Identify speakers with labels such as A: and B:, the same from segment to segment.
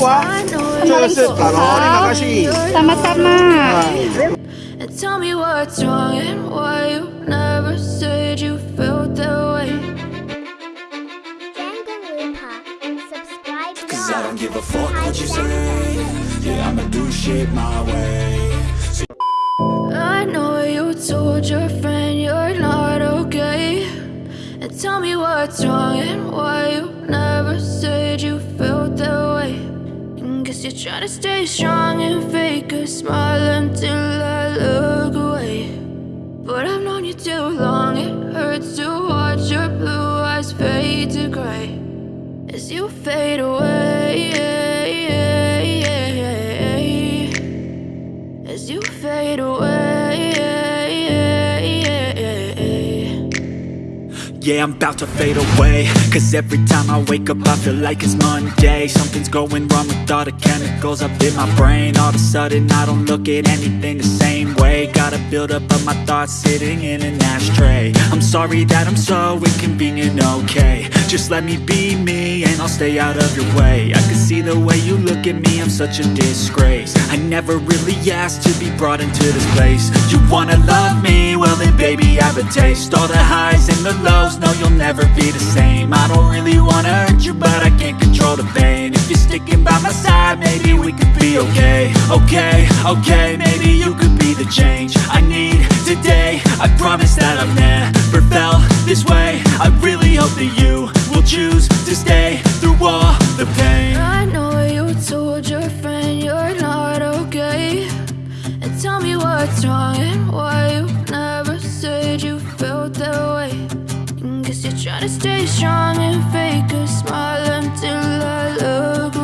A: qua. Chơi sự cả nó đi mà cái gì.
B: Tama-tama.
C: And tell me what's wrong and why you never said you felt that way.
D: Cause I don't give a fuck what you say Yeah, I'ma do shit my way
C: I know you told your friend you're not okay. And tell me what's wrong and why you never said you felt that way. You're trying to stay strong and fake a smile until I look away. But I've known you too long, it hurts to watch your blue eyes fade to gray as you fade away.
D: Yeah, I'm about to fade away. Cause every time I wake up I feel like it's Monday. Something's going wrong with all the chemicals up in my brain. All of a sudden I don't look at anything the same way. Gotta build up of my thoughts sitting in an ashtray. I'm sorry that I'm so inconvenient, okay Just let me be me and I'll stay out of your way. I can see the way you look at me, I'm such a disgrace. I never really asked to be brought into this place. You wanna love me? Well then baby I have a taste. All the highs and the lows, no you'll never be the same. I don't really wanna hurt you but I can't control the pain. If you're sticking by my side, maybe we could be okay. Okay, okay, maybe you could be the change I need today. I promise that I've never felt this way. I really hope that you choose to stay through all the pain
C: I know you told your friend you're not okay. And tell me what's wrong and why you never said you felt that way. And guess you're trying to stay strong and fake a smile until I look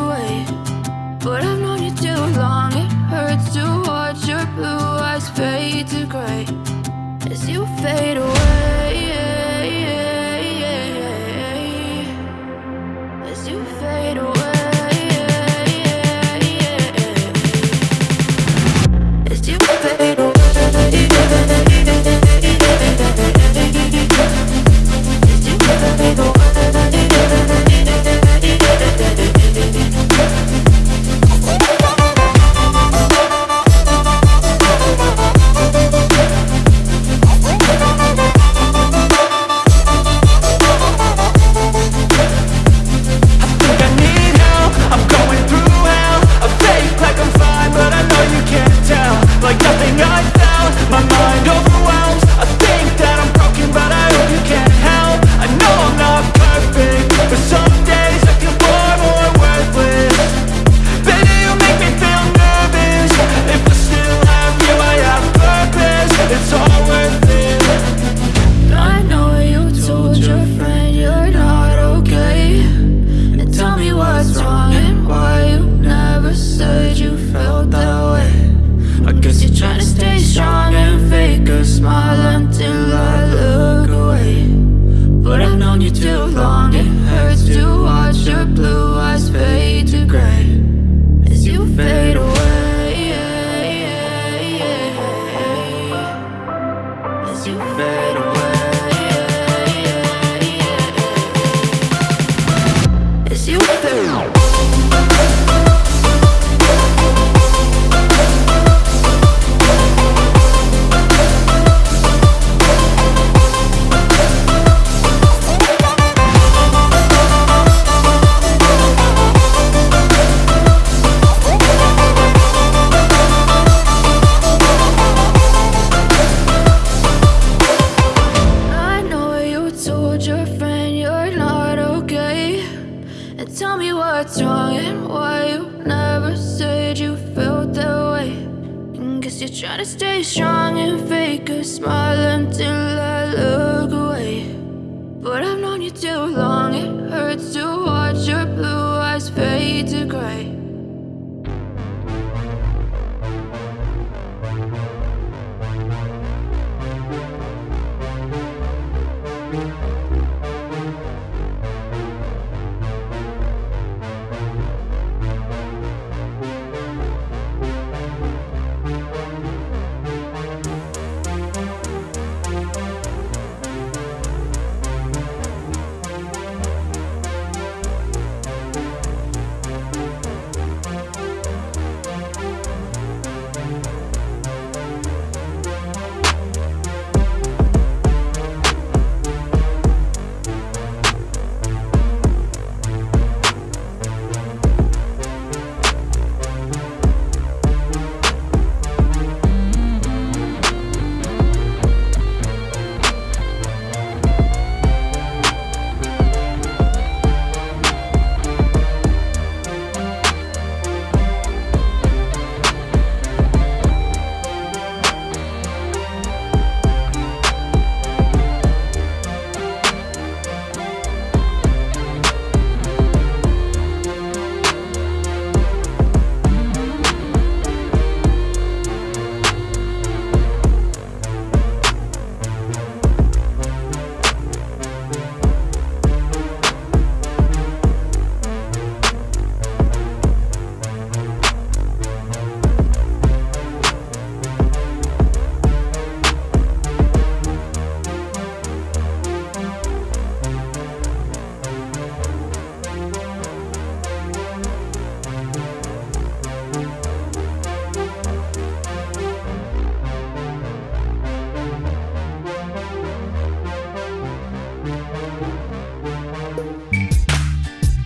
D: fake
C: a You're trying to stay strong and fake a smile until I look away. But I've known you too long, it hurts to watch your blue eyes fade to gray.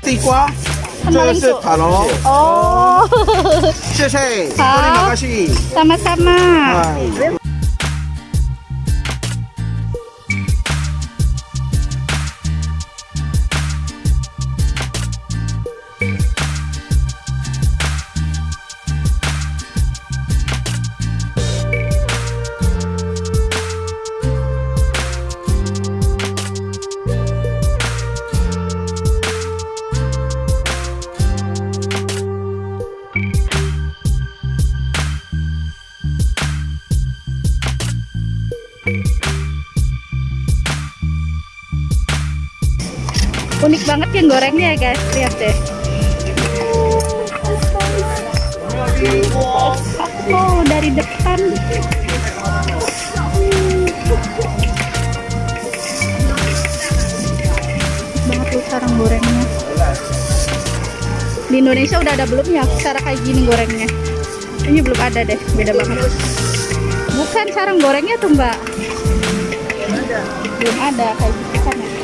A: 地瓜，这个是塔罗
B: ，Oh,
A: 谢谢，
B: 好。
A: 多利马卡
B: Unik banget yang gorengnya ya guys, lihat deh. Oh, dari depan. banget tuh sarang gorengnya. Di Indonesia udah ada belum ya cara kayak gini gorengnya? Ini belum ada deh, beda banget. Bukan sarang gorengnya tuh mbak. Belum ada kayak gitu kan ya.